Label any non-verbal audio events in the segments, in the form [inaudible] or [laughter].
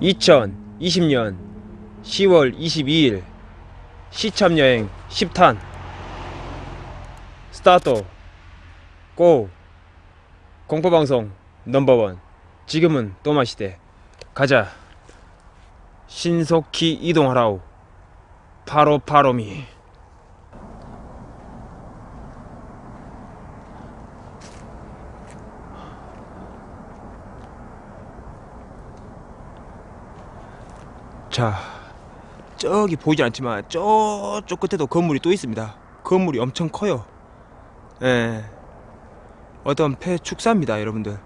(2020년 10월 22일) 시참여행 10탄. 스타트. 고. 공포방송 넘버원. 지금은 또마시대. 가자. 신속히 이동하라우 바로 바로미 자 저기 보이지 않지만 저쪽 끝에도 건물이 또 있습니다. 건물이 엄청 커요. 예. 어떤 폐축사입니다 여러분들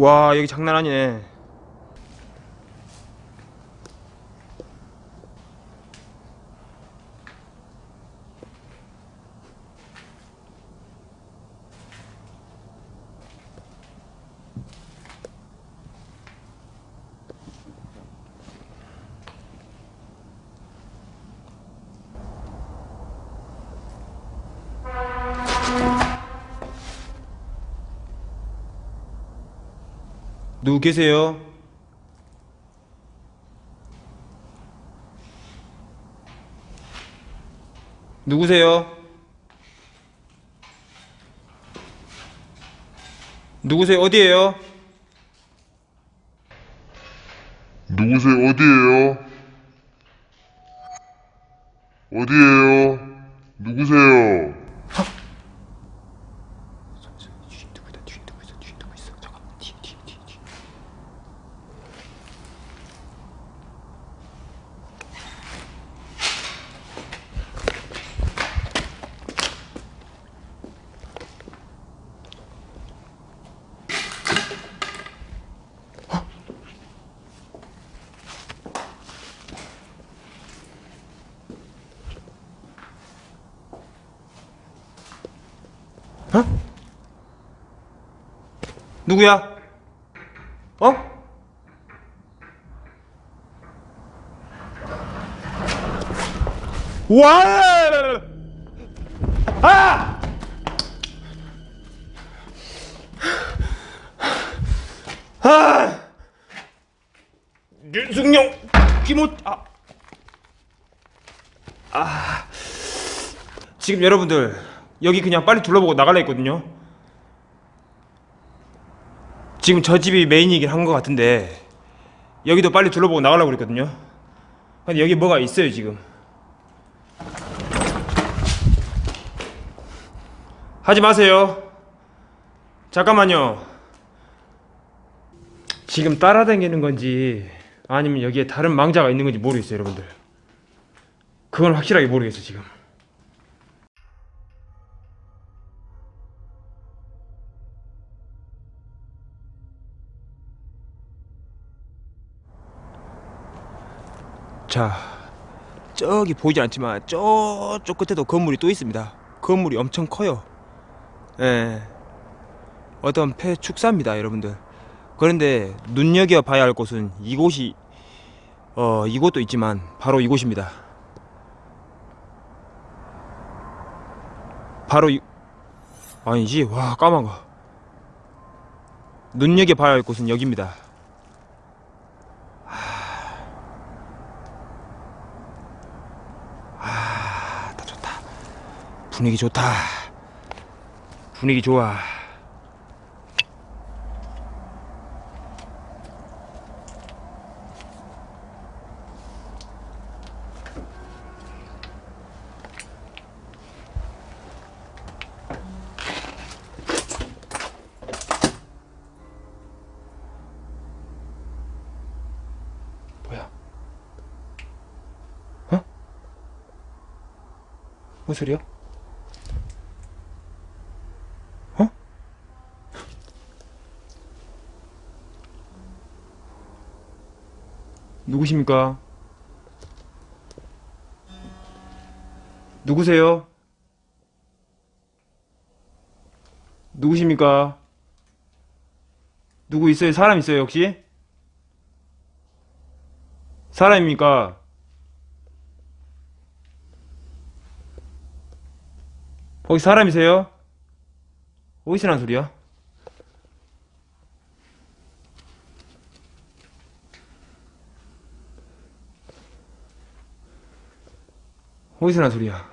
와 여기 장난 아니네 누구 계세요? 누구세요? 누구세요? 어디에요? 누구세요? 어디에요? 누구세요? 뒤에 누구 있다 뒤에 누구 있어 뒤에 누구 있어 잠깐만 뒤에 뒤에 뒤에 뒤에 누구야? 어? 와! 아! 아! 윤승용 김호 아. 아. 지금 여러분들 여기 그냥 빨리 둘러보고 나갈라 했거든요. 지금 저 집이 메인이긴 한 것 같은데 여기도 빨리 둘러보고 나가려고 그랬거든요. 근데 여기 뭐가 있어요 지금? 하지 마세요. 잠깐만요. 지금 따라다니는 건지 아니면 여기에 다른 망자가 있는 건지 모르겠어요 여러분들. 그건 확실하게 모르겠어 지금 자 저기 보이지 않지만 저쪽 끝에도 건물이 또 있습니다. 건물이 엄청 커요. 예. 어떤 폐축사입니다 여러분들. 그런데 눈여겨 봐야 할 곳은 이곳이 어 이곳도 있지만 바로 이곳입니다. 바로 이 아니지? 와 까만 거. 눈여겨 봐야 할 곳은 여기입니다. 다 분위기 좋다. 분위기 좋아. 뭐야? 어? 뭔 소리야? 누구십니까? 누구세요? 누구십니까? 누구 있어요? 사람 있어요 혹시? 사람입니까? 혹시 사람이세요? 어디서 난 소리야? 어디서 난 소리야?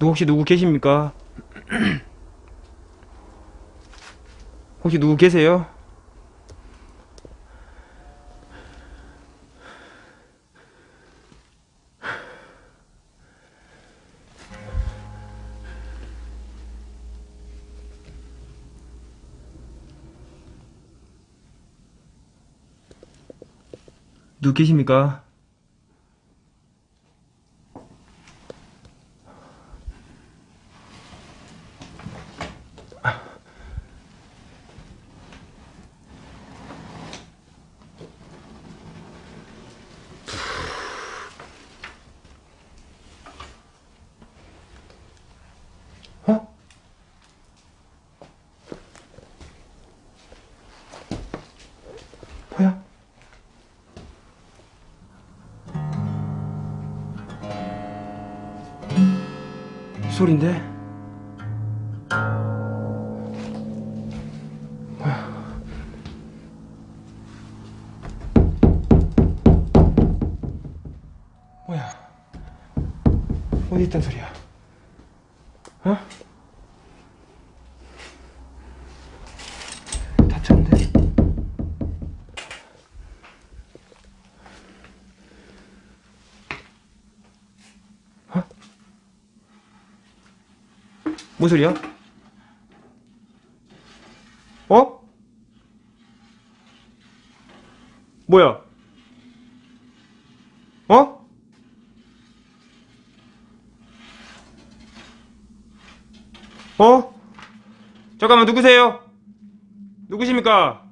누구 혹시 누구 계십니까? [clears throat] 혹시 누구 계세요? 누구 계십니까? 소린데? 뭐야? 어디 있단 소리야? 뭔 소리야? 어? 뭐야? 어? 어? 잠깐만 누구세요? 누구십니까?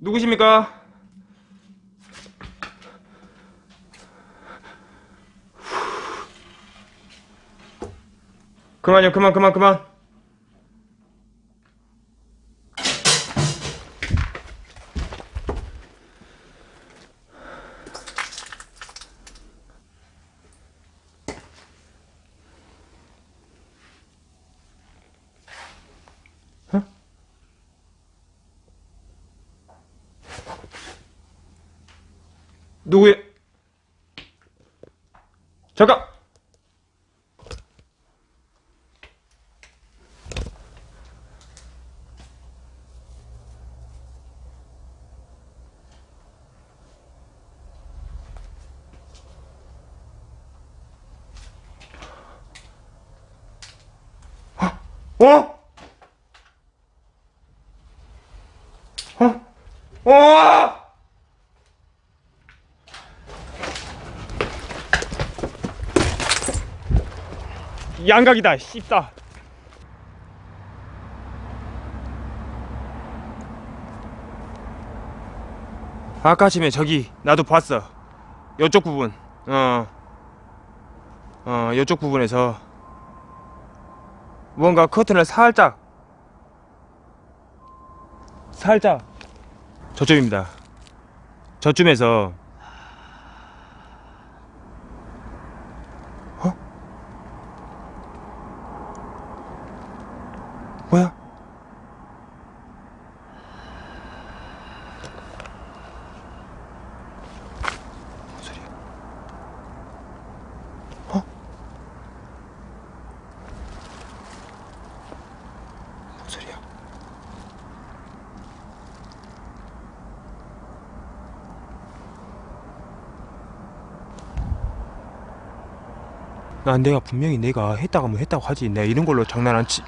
누구십니까? 그만요 그만 그만 그만 어? 누구야? 잠깐! 어? 어? 어? 양각이다, 씹다. 아까 아침에 저기 나도 봤어. 요쪽 부분. 어. 어, 요쪽 부분에서 뭔가 커튼을 살짝 살짝 저쪽입니다. 저쯤에서 어? 뭐야? 뭔 소리야? 어? 뭔 소리야? 난 내가 분명히 내가 했다고 하면 했다고 하지 내가 이런 걸로 장난 안 치.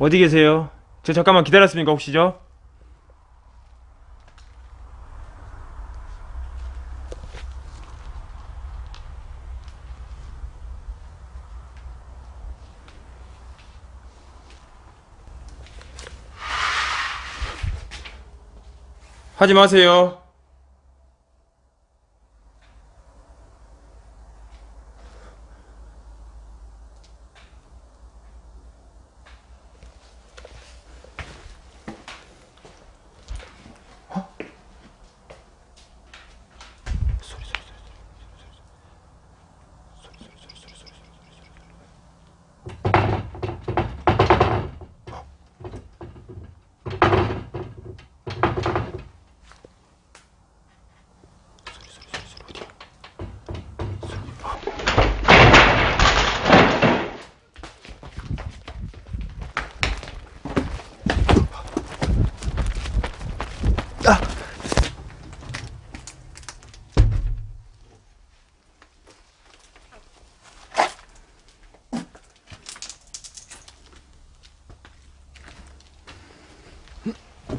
어디 계세요? 저 잠깐만 기다렸습니까 혹시 죠? 하지 마세요.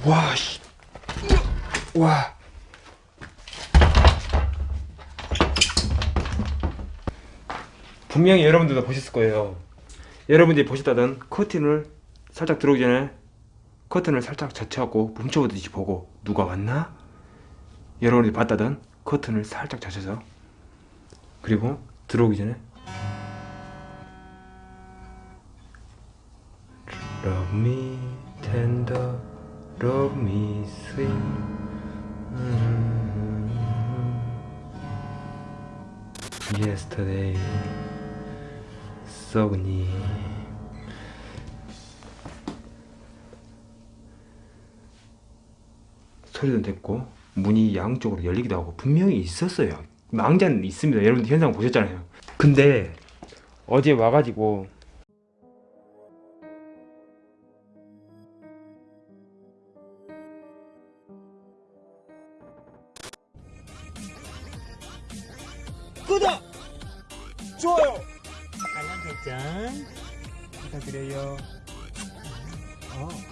와, 씨. 와. 분명히 여러분들도 보셨을 거예요. 여러분들이 보셨다던 커튼을 살짝 들어오기 전에 커튼을 살짝 젖혀갖고 뭉쳐보듯이 보고 누가 왔나? 여러분들이 봤다던 커튼을 살짝 젖혀서 그리고 들어오기 전에 Love me tender, love me sweet. 음. Yesterday, 썩니. 소리도 됐고 문이 양쪽으로 열리기도 하고 분명히 있었어요. 망자는 있습니다. 여러분들 현상 보셨잖아요. 근데 어제 와가지고 구독, 좋아요 알람 설정 부탁드려요. 어.